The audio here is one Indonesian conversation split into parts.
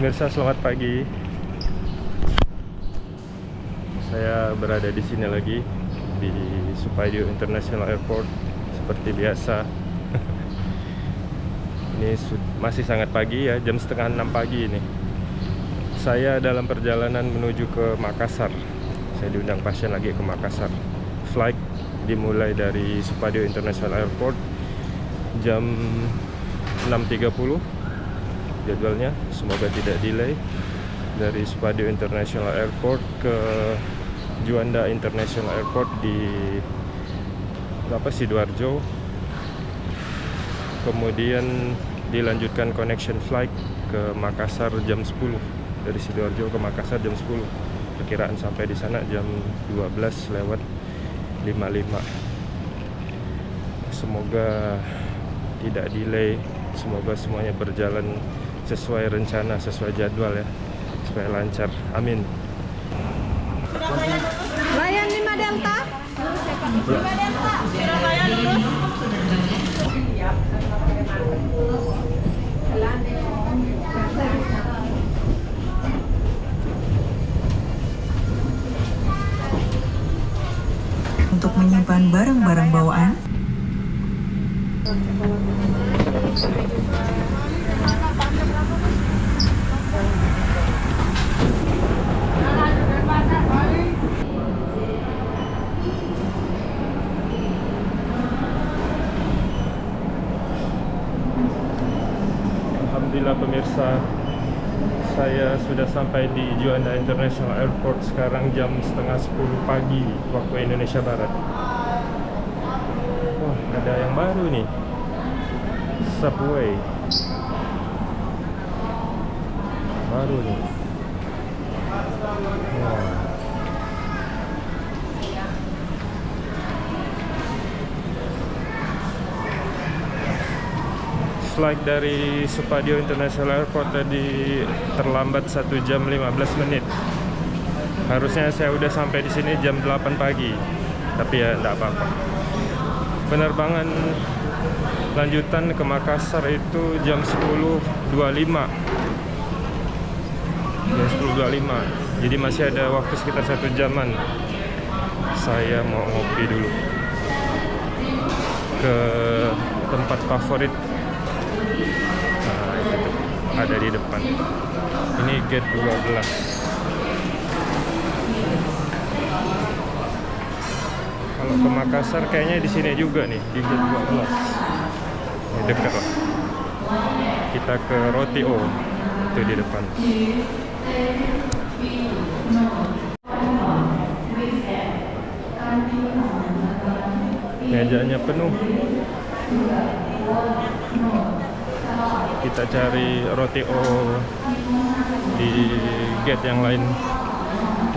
Pemirsa selamat pagi. Saya berada di sini lagi di Supadio International Airport seperti biasa. ini masih sangat pagi ya, jam setengah enam pagi ini. Saya dalam perjalanan menuju ke Makassar. Saya diundang pasien lagi ke Makassar. Flight dimulai dari Supadio International Airport jam 6.30 jadwalnya. Semoga tidak delay. Dari Supadio International Airport ke Juanda International Airport di apa Sidoarjo. Kemudian dilanjutkan connection flight ke Makassar jam 10 dari Sidoarjo ke Makassar jam 10 perkiraan sampai di sana jam 12 lewat 55 semoga tidak delay. Semoga semuanya berjalan sesuai rencana, sesuai jadwal ya supaya lancar. Amin. Layan 5 Delta. 5 Delta. Surabaya dulu. Untuk menyimpan barang-barang bawaan, sudah sampai di Juanda International Airport Sekarang jam setengah 10 pagi Waktu Indonesia Barat. Wah ada yang baru nih Subway. Baru nih flight dari Supadio International Airport tadi terlambat 1 jam 15 menit. Harusnya saya udah sampai di sini jam 8 pagi. Tapi ya enggak apa-apa. Penerbangan lanjutan ke Makassar itu jam 10.25. Jam 10.25. Jadi masih ada waktu sekitar satu jaman. Saya mau ngopi dulu ke tempat favorit ada di depan. Ini gate 12 kalau ke Makassar kayaknya di sini juga nih di gate 12 ini dekat lah. Kita ke Rotio itu di depan. Mejanya penuh kita cari roti O di gate yang lain.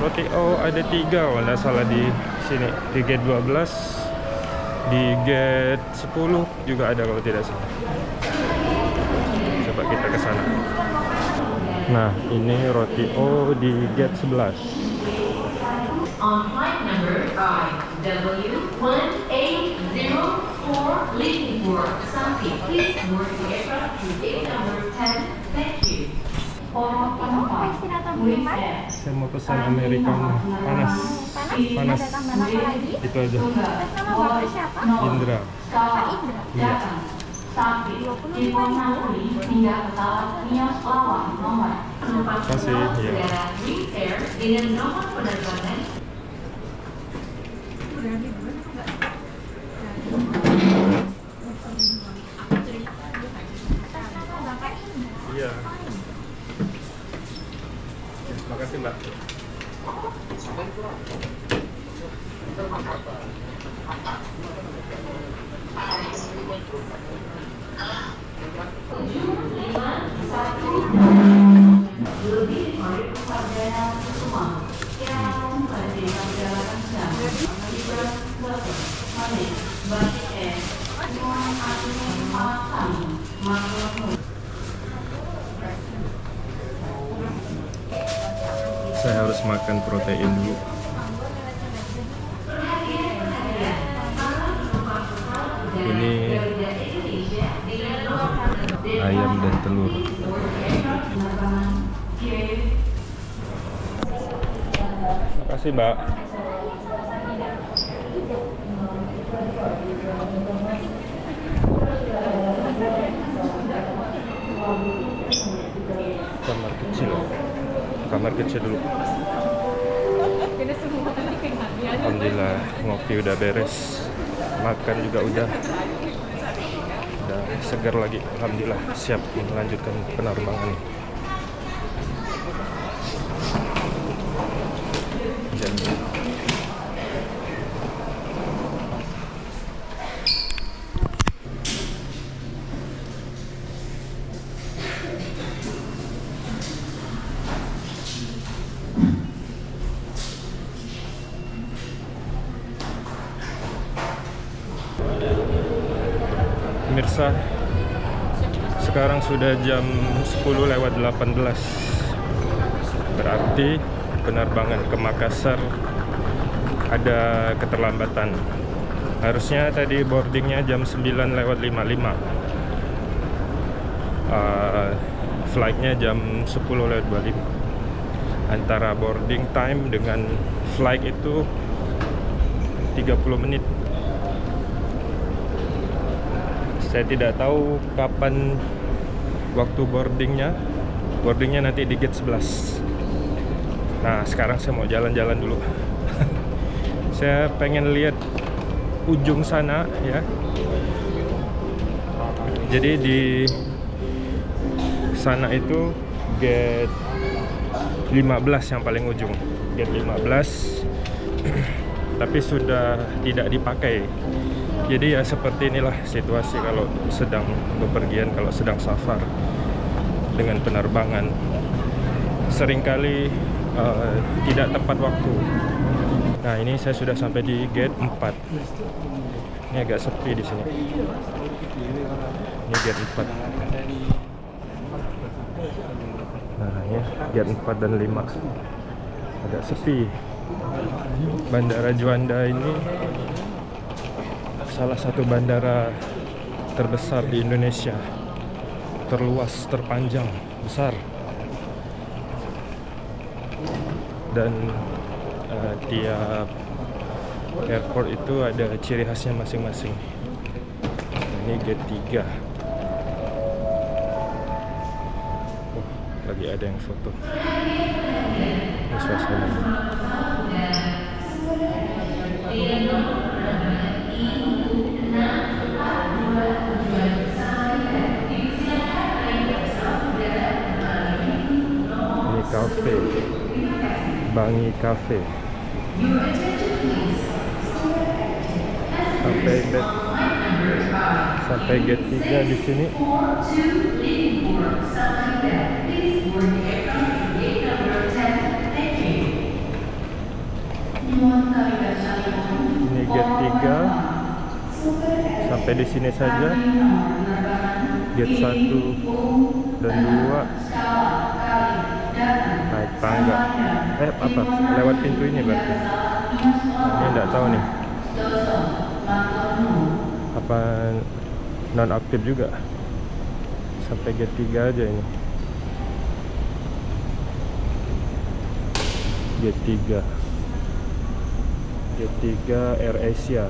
Roti O ada tiga kalau salah di sini. Di gate 12 di gate 10 juga ada kalau tidak salah. Coba kita ke sana. Nah ini roti O di gate 11 on flight number IW1804 leaving for Sapi. Please board the aircraft to gate number 10. Thank you. For saya mau pesan americano. Panas. Panas. Itu aja. Indra. Iya. Nomor. Kasih, Air dengan nomor penerbangan ini ayam dan telur. Terima kasih mbak. Kamar kecil. Kamar kecil dulu. Alhamdulillah ngopi udah beres. Makan juga udah. Udah segar lagi. Alhamdulillah siap melanjutkan penerbangan. Jadi Pemirsa, sekarang sudah jam 10 lewat 18. Berarti penerbangan ke Makassar ada keterlambatan. Harusnya tadi boardingnya jam 9 lewat 55. Uh, flightnya jam 10 lewat 25. Antara boarding time dengan flight itu 30 menit. Saya tidak tahu kapan waktu boardingnya. Boardingnya nanti di gate 11 nah sekarang saya mau jalan-jalan dulu. Saya pengen lihat ujung sana ya. Jadi di sana itu gate 15 yang paling ujung. Gate 15 tapi sudah tidak dipakai jadi ya seperti inilah situasi kalau sedang bepergian kalau sedang safar dengan penerbangan. Seringkali uh, tidak tepat waktu. Nah ini saya sudah sampai di gate 4 ini agak sepi di sini. Ini gate 4 nah ya gate 4 dan 5 agak sepi. Bandara Juanda ini salah satu bandara terbesar di Indonesia. Terluas, terpanjang, besar. Dan uh, tiap airport itu ada ciri khasnya masing-masing. Ini gate 3 oh, lagi ada yang foto. Ini suasana cafe. Bangi Cafe. Sampai gate sampai gate 3 di sini. Ini gate 3 sampai di sini saja. Gate 1 dan 2 naik tangga. Eh apa? Lewat pintu ini berarti? Ini enggak tahu nih. Apa non aktif juga? Sampai gate 3 aja ini. Gate 3 gate 3 Air Asia.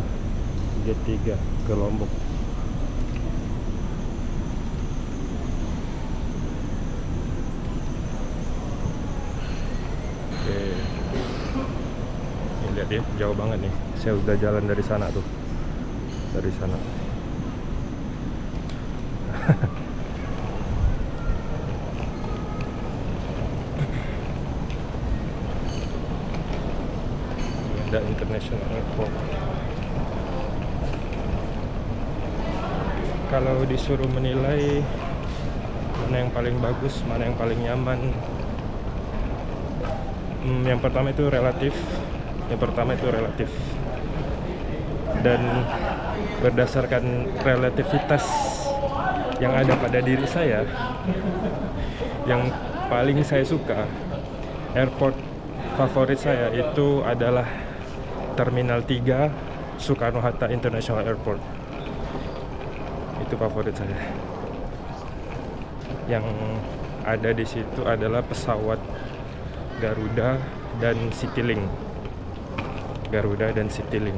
Gate 3 ke Lombok Oke. Ini lihat ya, jauh banget nih. Saya udah jalan dari sana tuh. Dari sana. Ada International Airport. Kalau disuruh menilai mana yang paling bagus, mana yang paling nyaman, Hmm, yang pertama itu relatif. Yang pertama itu relatif. Dan berdasarkan relativitas yang ada pada diri saya, yang paling saya suka, airport favorit saya itu adalah Terminal 3 Soekarno-Hatta International Airport. Itu favorit saya. Yang ada di situ adalah pesawat Garuda dan Citylink Garuda dan Citylink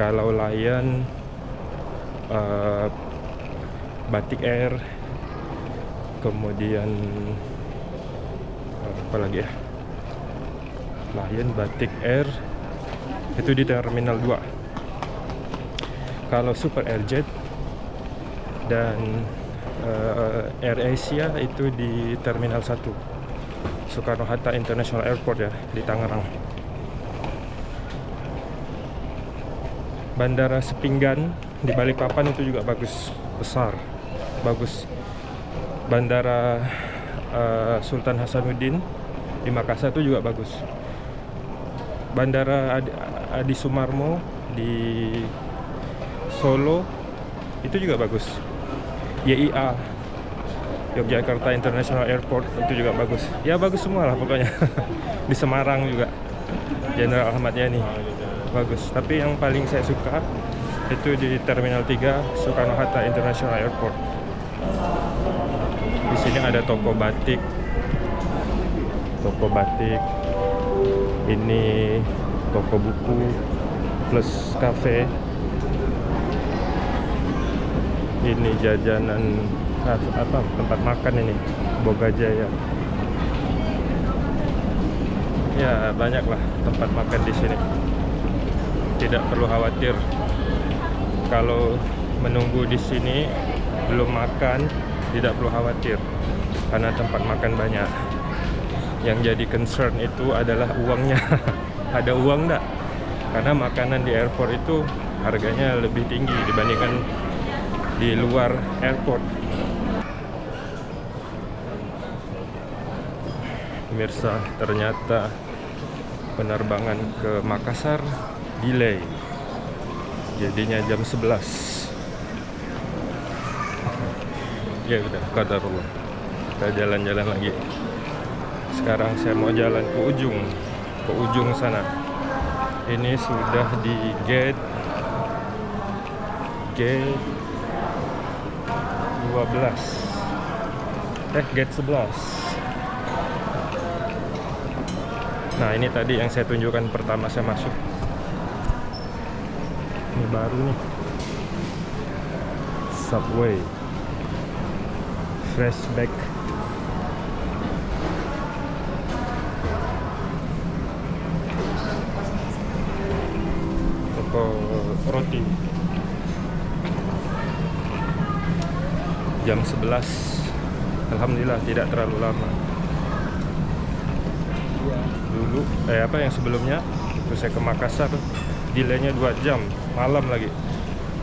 kalau Lion uh, Batik Air kemudian uh, apa lagi ya? Lion Batik Air itu di Terminal 2 kalau Super Airjet dan uh, Air Asia itu di Terminal 1 Soekarno-Hatta International Airport ya di Tangerang Bandara Sepinggan di Balikpapan itu juga bagus besar bagus. Bandara uh, Sultan Hasanuddin di Makassar itu juga bagus. Bandara Adi, Adi Sumarmo di Solo itu juga bagus. YIA Yogyakarta International Airport itu juga bagus. Ya bagus semua lah pokoknya. Di Semarang juga Jenderal Ahmad Yani bagus. Tapi yang paling saya suka itu di Terminal 3 Soekarno-Hatta International Airport. Di sini ada toko batik. Toko batik. Ini toko buku plus cafe ini jajanan apa tempat makan ini Boga Jaya ya banyaklah tempat makan di sini tidak perlu khawatir. Kalau menunggu di sini belum makan tidak perlu khawatir. Karena tempat makan banyak. Yang jadi concern itu adalah uangnya. Ada uang enggak karena makanan di airport itu harganya lebih tinggi dibandingkan di luar airport. Pemirsa ternyata penerbangan ke Makassar delay. Jadinya jam 11 ya udah qadarullah kita jalan-jalan lagi. Sekarang saya mau jalan ke ujung ke ujung sana. Ini sudah di gate gate 12 eh gate 11 Nah ini tadi yang saya tunjukkan pertama saya masuk Ini baru nih. Subway. Freshback Toko roti. Jam 11 Alhamdulillah tidak terlalu lama. Dulu eh apa yang sebelumnya? Itu saya ke Makassar delaynya 2 jam malam lagi.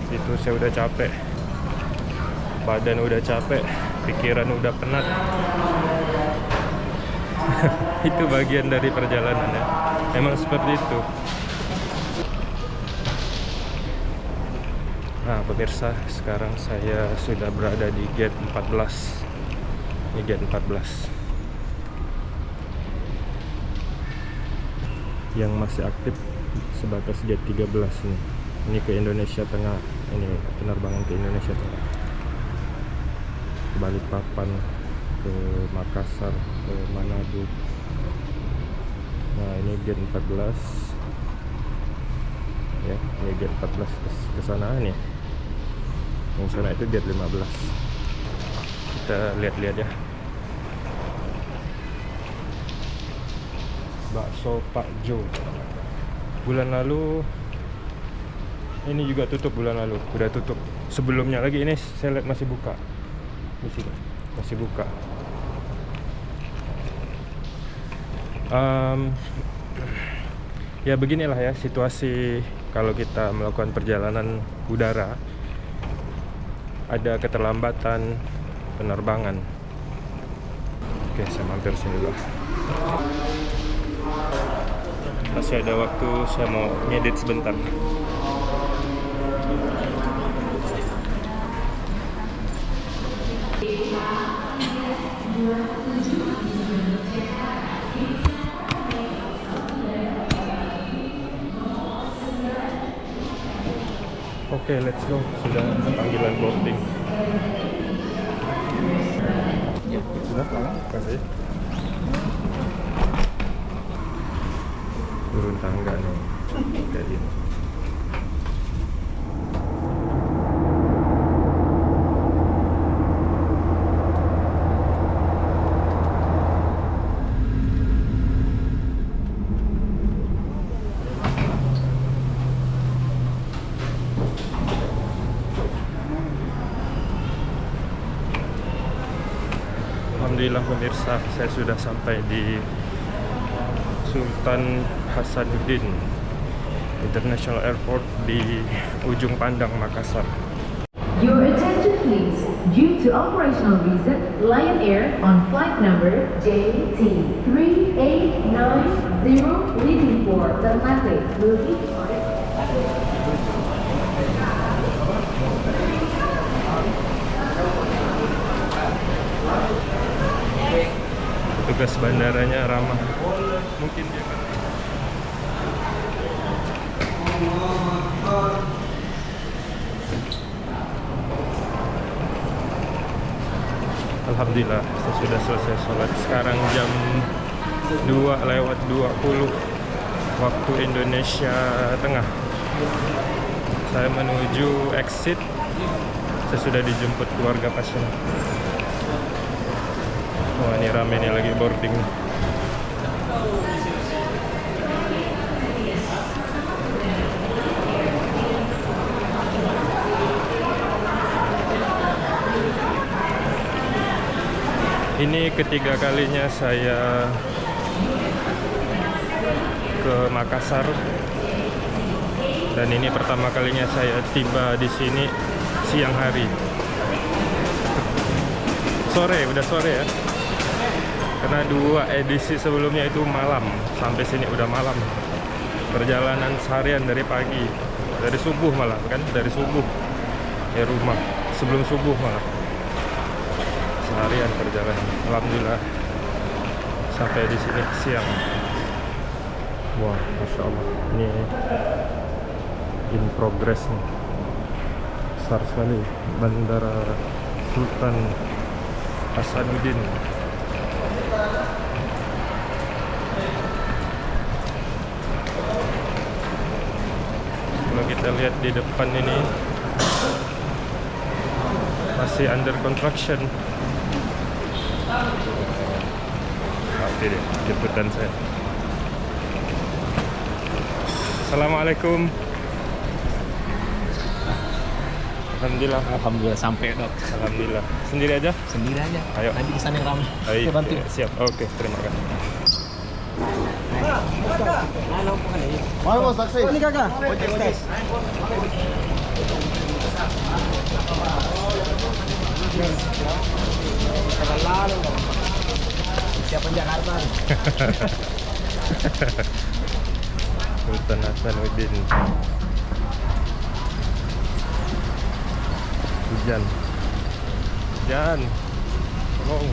Itu saya udah capek. Badan udah capek pikiran udah penat. Itu bagian dari perjalanan ya. Emang seperti itu. Nah pemirsa sekarang saya sudah berada di gate 14 ini gate 14 yang masih aktif sebatas gate 13 nih. Ini ke Indonesia Tengah ini penerbangan ke Indonesia Tengah. Ke Balikpapan ke Makassar ke Manado. Nah ini gate 14 ya ini gate 14 ke, sana nih. Yang sana itu gate 15 kita lihat-lihat ya. Bakso Pak Jo bulan lalu ini juga tutup bulan lalu. Udah tutup. Sebelumnya lagi ini saya lihat masih buka. Di sini masih buka. Um, ya beginilah ya situasi kalau kita melakukan perjalanan udara. Ada keterlambatan penerbangan. Oke saya mampir sini dulu masih ada waktu saya mau ngedit sebentar Oke, okay, let's go. Sudah panggilan boarding. Ya, sudah. Terima kasih. Tangga nih Jadi, Alhamdulillah pemirsa, saya sudah sampai di Sultan Hasanuddin International Airport di ujung pandang Makassar. Your attention please. Due to operational reason, Lion Air on flight number JT3890 leaving for Ternate will be. Petugas bandaranya ramah. Mungkin dia Alhamdulillah saya sudah selesai sholat. Sekarang jam 2 lewat 20 waktu Indonesia Tengah. Saya menuju exit. Saya sudah dijemput keluarga pasien. Wah ini rame nih lagi boarding Ini ketiga kalinya saya ke Makassar. Dan ini pertama kalinya saya tiba di sini siang hari. Sore, udah sore ya. Karena dua edisi sebelumnya itu malam, sampai sini udah malam. Perjalanan seharian dari pagi, dari subuh malah kan, dari subuh. Ya rumah. Sebelum subuh malah seharian perjalanan. Alhamdulillah sampai di sini siang. Wah, masya Allah. Ini in progress nih. Besar sekali Bandara Sultan Hasanuddin. Kalau kita lihat di depan ini masih under construction. Oke deh, jemputan saya. Assalamualaikum. Alhamdulillah. Alhamdulillah sampai dok. Alhamdulillah. Sendiri aja? Sendiri aja. Ayo. Nanti di sana yang ramai. Baik. Kita bantu. ya, Siap. Oke, terima kasih. Ini kakak. Siapa Jakarta? Sultan Hasanuddin. Hujan. Hujan. Tolong.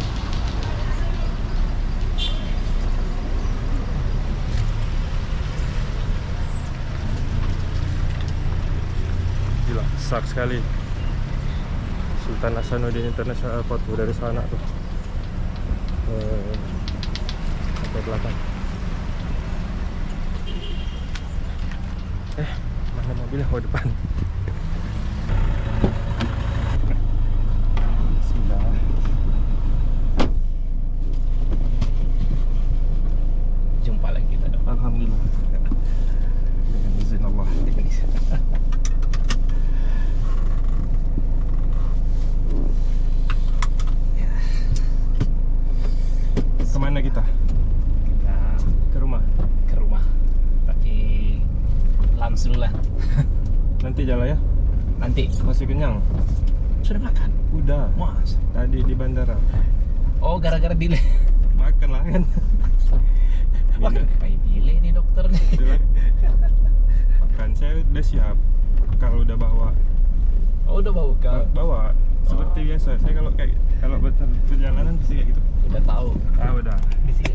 Gila, besar sekali. Sultan Hasanuddin International Airport dari sana tuh. Eh, sampai belakang. Eh, mana mobilnya? Oh, depan. Bismillah. Jumpa lagi kita dok. Alhamdulillah. Dengan izin Allah. Ke mana kita? Kita Ke rumah. ke rumah. Tapi lunch dulu lah. Nanti jalan ya. Nanti Masih kenyang? sudah makan. Udah. Mas. Tadi di bandara. Oh gara-gara delay. Makan lah kan. Kayak delay nih dokter nih. Makan. Saya udah siap. Kalau udah bawa Oh udah bau Ba- kau. bawa seperti biasa. Saya kalau kayak kalau betul perjalanan pasti kayak gitu. Udah tahu. Ah udah. Di sini.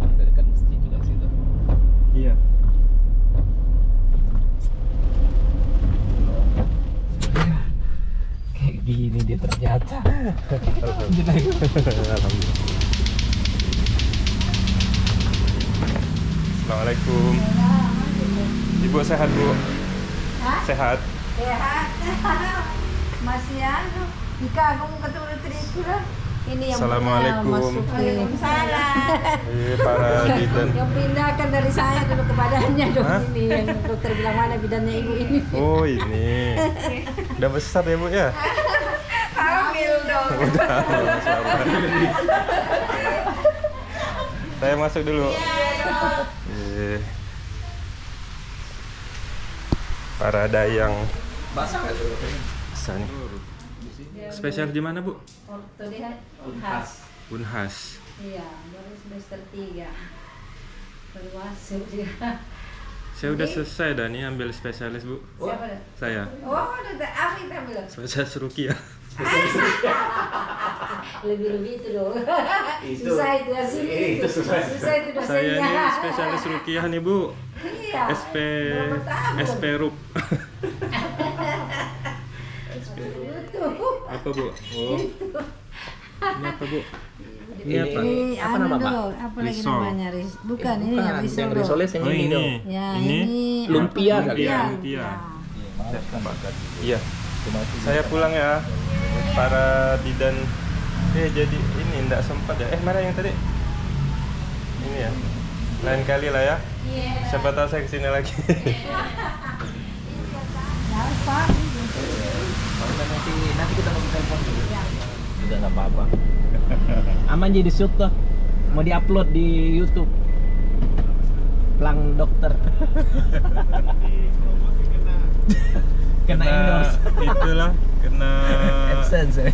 Ada dekat masjid juga situ. Iya. Kayak gini dia ternyata. Assalamualaikum. Ibu sehat bu? Sehat. Sehat. Masih anu. Ika aku ketemu istriku lah. Ini yang Assalamualaikum. Waalaikumsalam. Iya para bidan. Yang pindahkan dari saya dulu ke badannya dong Hah? ini yang dokter bilang mana bidannya ibu ini. Oh ini. Udah besar ya bu ya? Udah. Saya masuk dulu. Iya. Para dayang. Bisa nih. Spesial di mana bu? Ortodi khas. Unhas. Iya, baru semester 3. Baru masuk dia. Saya udah selesai dah nih ambil spesialis bu. Siapa? Saya. Oh, udah apa kita ambil? Spesialis Rukiah. Lebih-lebih itu dong. susah itu ya sini. Itu susah. Susah itu Saya nih spesialis Rukiah nih bu. Iya. SP? SP Rup. Itu. Apa bu? Oh. Ini apa bu? Ini apa? Ini Apa anu nama, Pak? apa lagi Risol. namanya? Ris bukan ini Bukan, yang risol. yang Oh ini, ini. dong. Ya, ini. ini Lumpia kali Lumpia. ya? Lumpia. Ya. Iya. Saya pulang ya. Para bidan. Eh jadi ini enggak sempat ya. Eh mana yang tadi? Ini ya. Lain kali lah ya. Siapa tahu saya ke sini lagi. Ya, Pak. nanti nanti kita mau telepon dulu. Udah nggak apa-apa. Aman jadi shoot tuh. Mau diupload di YouTube. Plang dokter. Kena endorse. itulah kena AdSense. ya.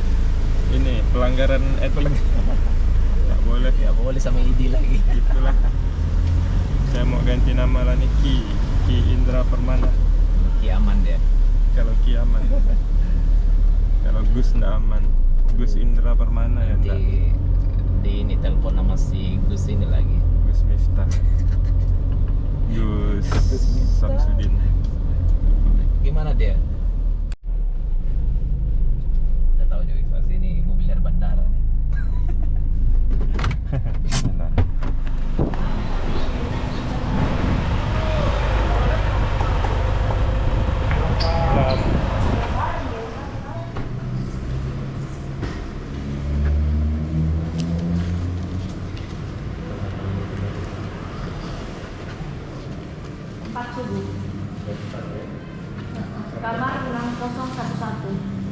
ini pelanggaran etik. Enggak boleh. Ya boleh sama ID lagi. Itulah. Saya mau ganti nama lah nih Ki. Ki Indra Permana. Oke aman deh. Kalau Ki aman. Kalau Gus ndak aman. Gus Indra Permana ya enggak. Di di ini telepon sama si Gus ini lagi. Gus Miftah. Gus Samsudin. Gimana dia? Udah tahu juga pasti ini mobil dari bandara nih. Nah. Nah, Empat subuh. Kamar 6011.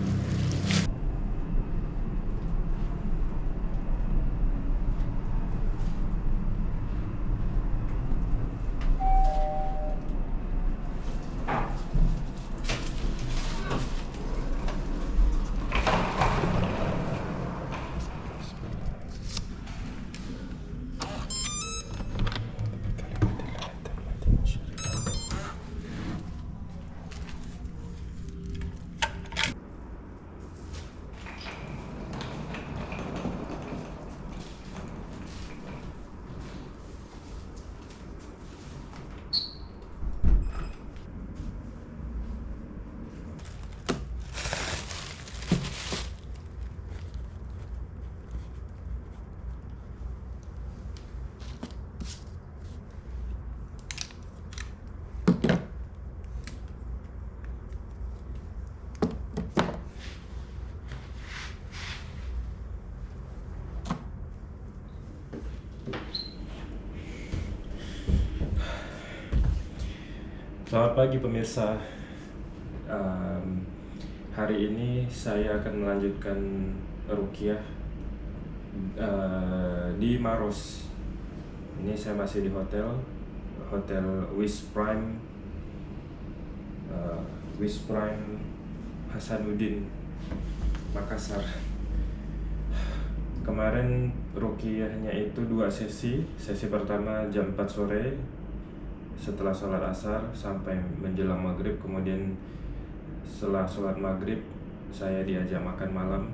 Selamat pagi pemirsa. Um, hari ini saya akan melanjutkan rukiah uh, di Maros. Ini saya masih di hotel, hotel Wish Prime, uh, Wish Prime Hasanuddin, Makassar. Kemarin rukiahnya itu dua sesi. Sesi pertama jam 4 sore setelah sholat asar sampai menjelang maghrib kemudian setelah sholat maghrib saya diajak makan malam.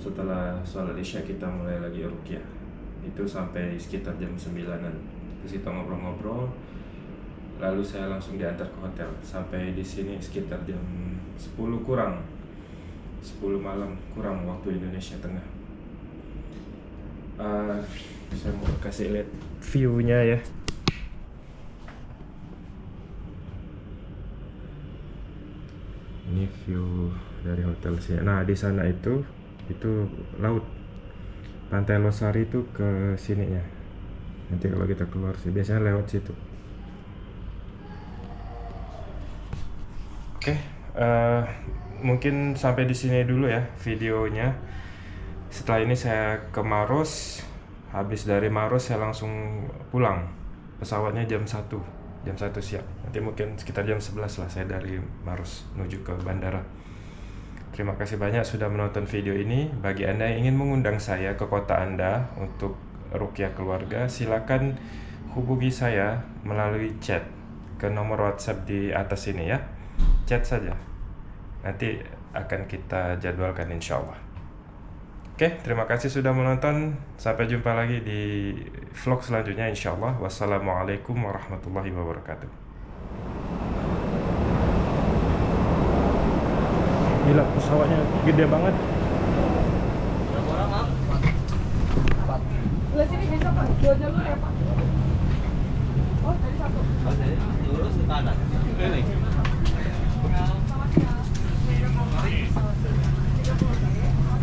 Setelah sholat isya kita mulai lagi rukyah itu sampai sekitar jam 9an terus kita ngobrol-ngobrol lalu saya langsung diantar ke hotel. Sampai di sini sekitar jam 10 kurang. 10 malam kurang waktu Indonesia Tengah. Eh, saya mau kasih lihat view-nya ya. Ini view dari hotel sih. Nah, di sana itu itu laut. Pantai Losari itu ke sininya. Nanti kalau kita keluar sih biasanya lewat situ. Oke, eh, mungkin sampai di sini dulu ya videonya. Setelah ini saya ke Maros. Habis dari Maros saya langsung pulang. Pesawatnya jam 1, jam 1 siang. Nanti mungkin sekitar jam 11 lah saya dari Maros menuju ke bandara. Terima kasih banyak sudah menonton video ini. Bagi Anda yang ingin mengundang saya ke kota Anda untuk rukyah keluarga, silakan hubungi saya melalui chat ke nomor WhatsApp di atas ini ya. Chat saja. Nanti akan kita jadwalkan insya Allah. Oke, terima kasih sudah menonton. Sampai jumpa lagi di vlog selanjutnya insya Allah. Wassalamualaikum warahmatullahi wabarakatuh. Gila, pesawatnya gede banget. Lurus ke kanan. Ini.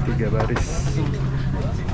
Tiga baris.